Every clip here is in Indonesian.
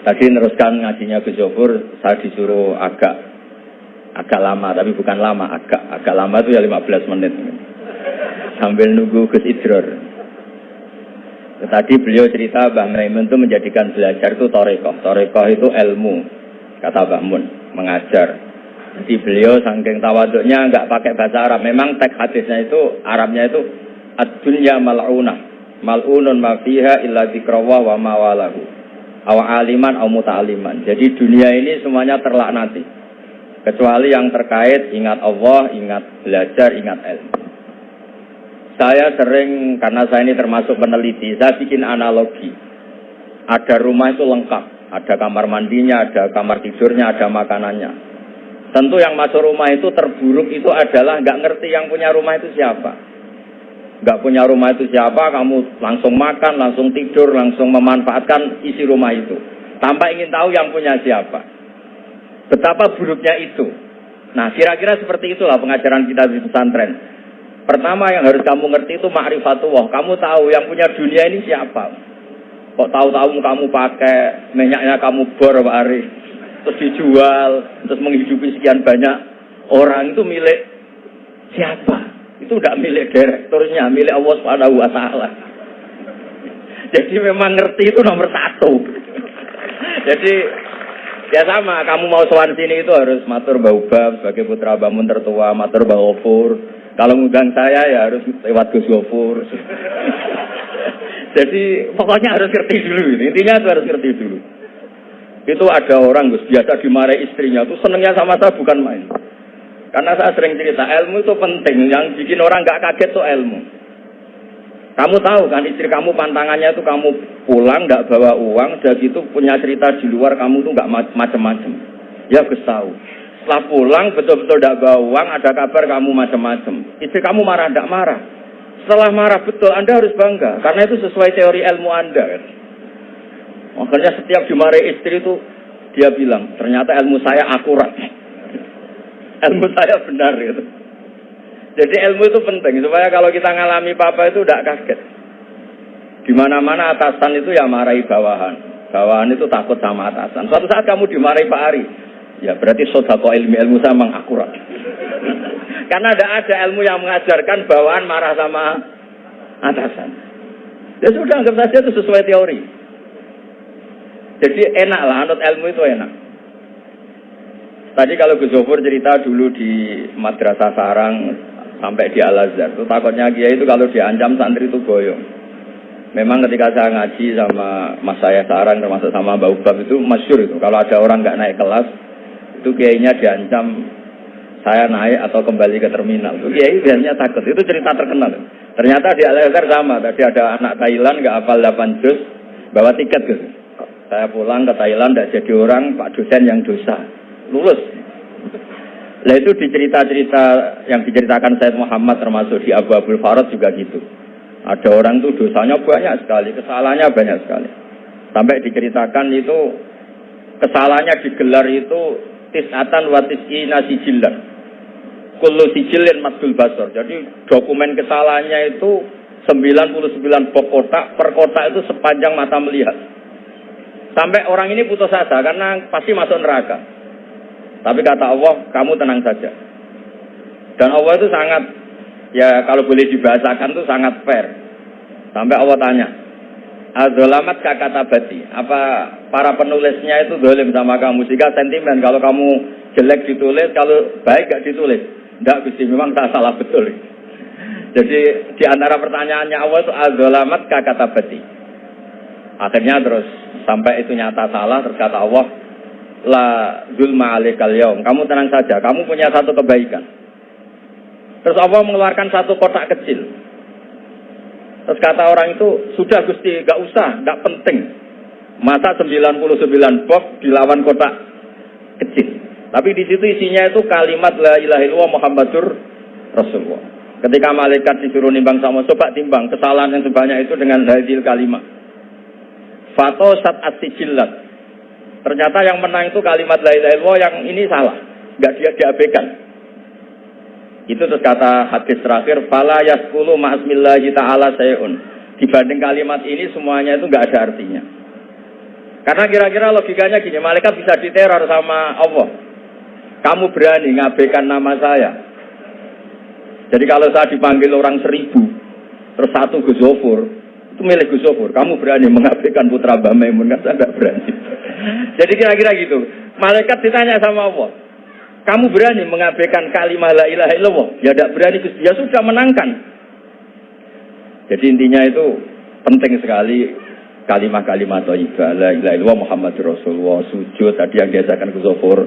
Tadi neruskan ngajinya Gus Zofur, saya disuruh agak agak lama, tapi bukan lama, agak agak lama itu ya 15 menit. Sambil nunggu Gus Idror. Tadi beliau cerita Mbah Maimun itu menjadikan belajar itu torekoh. Torekoh itu ilmu, kata Mbah Mun, mengajar. Jadi beliau saking tawaduknya nggak pakai bahasa Arab. Memang teks hadisnya itu Arabnya itu ad-dunya mal'unah. Mal'unun ma fiha illa dzikrawa wa mawalahu. Aw aliman aw muta'aliman. Jadi dunia ini semuanya terlaknati. Kecuali yang terkait ingat Allah, ingat belajar, ingat ilmu. Saya sering, karena saya ini termasuk peneliti, saya bikin analogi. Ada rumah itu lengkap. Ada kamar mandinya, ada kamar tidurnya, ada makanannya. Tentu yang masuk rumah itu terburuk itu adalah nggak ngerti yang punya rumah itu siapa. Nggak punya rumah itu siapa, kamu langsung makan, langsung tidur, langsung memanfaatkan isi rumah itu. Tanpa ingin tahu yang punya siapa. Betapa buruknya itu. Nah, kira-kira seperti itulah pengajaran kita di pesantren. Pertama yang harus kamu ngerti itu ma'rifatullah. Kamu tahu yang punya dunia ini siapa. Kok tahu-tahu kamu pakai minyaknya kamu bor Pak Ari. Terus dijual, terus menghidupi sekian banyak orang itu milik siapa? Itu tidak milik direkturnya, milik Allah Subhanahu wa taala. Jadi memang ngerti itu nomor satu. Jadi ya sama, kamu mau sowan sini itu harus matur Mbak sebagai putra bangun tertua, matur Mbak Ofur, kalau ngundang saya ya harus lewat Gus Gofur. Jadi pokoknya harus ngerti dulu. Intinya itu harus ngerti dulu. Itu ada orang Gus biasa dimarahi istrinya tuh senengnya sama saya bukan main. Karena saya sering cerita ilmu itu penting. Yang bikin orang nggak kaget tuh ilmu. Kamu tahu kan istri kamu pantangannya itu kamu pulang nggak bawa uang, udah gitu punya cerita di luar kamu tuh nggak macem-macem. Ya Gus tahu. Setelah pulang betul-betul tidak bawa uang, ada kabar kamu macam-macam. Istri kamu marah, tidak marah. Setelah marah betul, Anda harus bangga. Karena itu sesuai teori ilmu Anda. Kan? Makanya setiap dimarahi istri itu, dia bilang, ternyata ilmu saya akurat. Ilmu saya benar gitu. Jadi ilmu itu penting, supaya kalau kita ngalami papa itu tidak kaget. Di mana-mana atasan itu ya marahi bawahan. Bawahan itu takut sama atasan. Suatu saat kamu dimarahi Pak Ari, Ya berarti sodako ilmu ilmu memang akurat. Karena ada ada ilmu yang mengajarkan bawaan marah sama atasan. Ya sudah anggap saja itu sesuai teori. Jadi enak lah, anut ilmu itu enak. Tadi kalau Gus Zofur cerita dulu di Madrasah Sarang sampai di Al Azhar, itu takutnya Kiai itu kalau diancam santri itu goyong. Memang ketika saya ngaji sama Mas saya Sarang termasuk sama Mbak Ubab itu masyur itu. Kalau ada orang nggak naik kelas, itu kiainya diancam saya naik atau kembali ke terminal. Itu kiai biasanya takut. Itu cerita terkenal. Ternyata di Al-Azhar sama. Tadi ada anak Thailand nggak hafal 8 juz, bawa tiket gitu. Saya pulang ke Thailand tidak jadi orang, Pak dosen yang dosa. Lulus. Nah itu di cerita-cerita yang diceritakan Said Muhammad termasuk di Abu Abdul Farad juga gitu. Ada orang tuh dosanya banyak sekali, kesalahannya banyak sekali. Sampai diceritakan itu kesalahannya digelar itu tisatan wa tis'ina sijillan. Kullu sijilin madul basor. Jadi dokumen kesalahannya itu 99 bok kotak, per kotak itu sepanjang mata melihat. Sampai orang ini putus asa karena pasti masuk neraka. Tapi kata Allah, kamu tenang saja. Dan Allah itu sangat, ya kalau boleh dibahasakan itu sangat fair. Sampai Allah tanya, Azolamat kakata bati. Apa para penulisnya itu dolim sama kamu? Jika sentimen kalau kamu jelek ditulis, kalau baik gak ditulis. Tidak bisa, memang tak salah betul. Jadi di antara pertanyaannya Allah itu azolamat kakata bati. Akhirnya terus sampai itu nyata salah, terus kata Allah, la zulma alikal yaum. Kamu tenang saja, kamu punya satu kebaikan. Terus Allah mengeluarkan satu kotak kecil. Terus kata orang itu, sudah Gusti, gak usah, gak penting. Masa 99 box dilawan kotak kecil. Tapi di situ isinya itu kalimat la ilaha illallah Muhammadur Rasulullah. Ketika malaikat disuruh nimbang sama coba timbang kesalahan yang sebanyak itu dengan hadil kalimat. Fato sat asijillat. Ternyata yang menang itu kalimat la ilaha illallah yang ini salah. Gak dia diabaikan. Itu terus kata hadis terakhir, fala yaskulu ma'asmillahi ta'ala sayun. Dibanding kalimat ini semuanya itu nggak ada artinya. Karena kira-kira logikanya gini, malaikat bisa diteror sama Allah. Kamu berani ngabaikan nama saya. Jadi kalau saya dipanggil orang seribu, terus satu Gus itu milik Gus Kamu berani mengabaikan putra Mbak Maimun, kan saya nggak berani. Jadi kira-kira gitu. Malaikat ditanya sama Allah, kamu berani mengabaikan kalimat la ilaha illallah? Ya tidak berani. Ya sudah menangkan. Jadi intinya itu penting sekali kalimat-kalimat thayyibah la ilaha illallah Muhammad Rasulullah sujud tadi yang diajarkan ke Zofur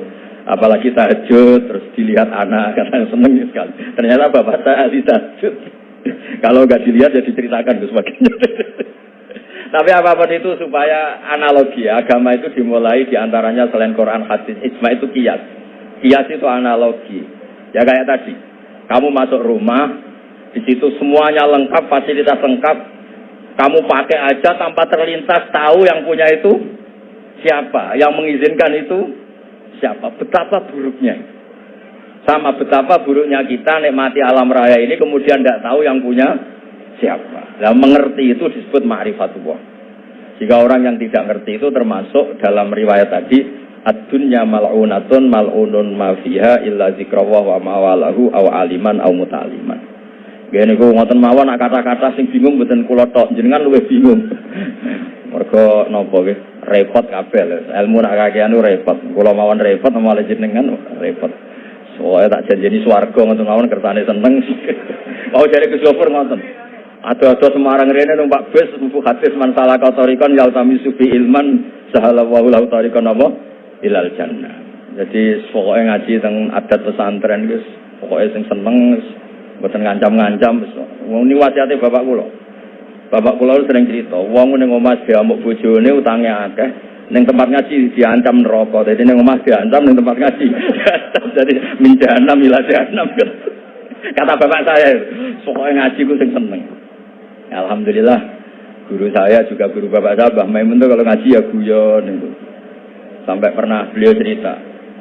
apalagi tahajud terus dilihat anak karena seneng sekali ternyata bapak saya ahli tahajud kalau nggak dilihat ya diceritakan ke sebagainya tapi apa pun itu supaya analogi agama itu dimulai di antaranya selain Quran hadis ijma itu kias kias itu analogi ya kayak tadi kamu masuk rumah di situ semuanya lengkap fasilitas lengkap kamu pakai aja tanpa terlintas tahu yang punya itu siapa, yang mengizinkan itu siapa. Betapa buruknya. Sama betapa buruknya kita nikmati alam raya ini kemudian tidak tahu yang punya siapa. Nah, mengerti itu disebut ma'rifatullah. Jika orang yang tidak ngerti itu termasuk dalam riwayat tadi ad-dunya mal'unatun mal'unun ma fiha illa zikrawah wa mawalahu aw aliman aw mutaliman. Gini gue ngotot mawon kata-kata sing bingung buatan kulo tok jenengan luwe bingung. Mereka nopo ge repot kabel. Ilmu nak kakean repot. Kulo mawon repot malah jenengan repot. Soalnya tak janjeni swarga ngoten mawon kersane seneng. Mau jadi ke sopir ngoten. Ada-ada Semarang rene numpak bus mbuh hadis man salah kautorikon yal tami subi ilman sahala wa lahu tarikon apa ilal jannah. Jadi pokoknya ngaji tentang adat pesantren guys. Pokoknya sing seneng Bukan ngancam-ngancam. Ini wasiatnya bapak kula. Bapak kula sering cerita, wong ning omah diamuk bojone utange akeh, ning tempat ngaji diancam neraka. Jadi ning omah diancam ning tempat ngaji. Jadi minjana jahanam. Kata bapak saya, pokoknya ngaji ku sing seneng. Alhamdulillah guru saya juga guru bapak saya Mbah Maimun tuh kalau ngaji ya guyon itu. Sampai pernah beliau cerita,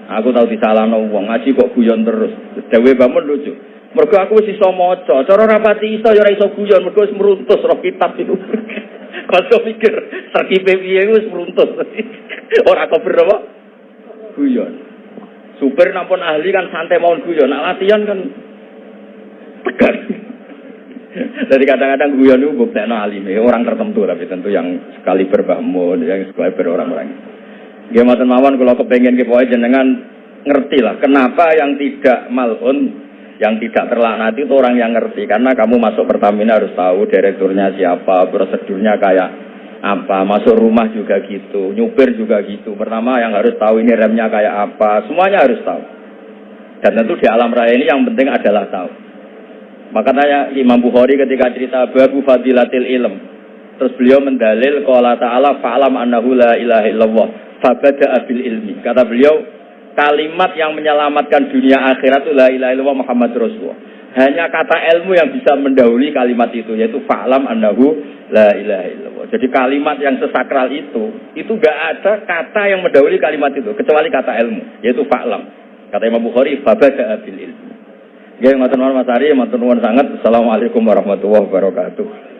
aku tahu disalahno wong ngaji kok guyon terus. Dewe bangun lucu. Mergo aku wis iso maca, cara rapati iso ya ora iso guyon, mergo wis meruntus roh kitab itu. Kanca pikir terkipe piye wis meruntus. ora kober apa? Guyon. Super nampun ahli kan santai mawon guyon, nak latihan kan tegar. Jadi kadang-kadang guyon itu buktekno alime, orang tertentu tapi tentu yang sekali berbahmun, yang sekali berorang-orang. Gimana mawon kalau kepengen ke jenengan ngerti lah kenapa yang tidak malun yang tidak terlaknati itu orang yang ngerti karena kamu masuk Pertamina harus tahu direkturnya siapa, prosedurnya kayak apa, masuk rumah juga gitu, nyupir juga gitu. Pertama yang harus tahu ini remnya kayak apa, semuanya harus tahu. Dan tentu di alam raya ini yang penting adalah tahu. Makanya Imam Bukhari ketika cerita babu fadilatil ilm, terus beliau mendalil qala ta'ala fa'lam annahu la ilaha illallah fabada abil ilmi. Kata beliau, kalimat yang menyelamatkan dunia akhirat itu la ilaha illallah Muhammad Rasulullah. Hanya kata ilmu yang bisa mendahului kalimat itu yaitu fa'lam annahu la ilaha illallah. Jadi kalimat yang sesakral itu itu gak ada kata yang mendahului kalimat itu kecuali kata ilmu yaitu fa'lam. Kata Imam Bukhari babada bil ilmu. Ya, matur nuwun Mas Ari, matur nuwun sangat. Assalamualaikum warahmatullahi wabarakatuh.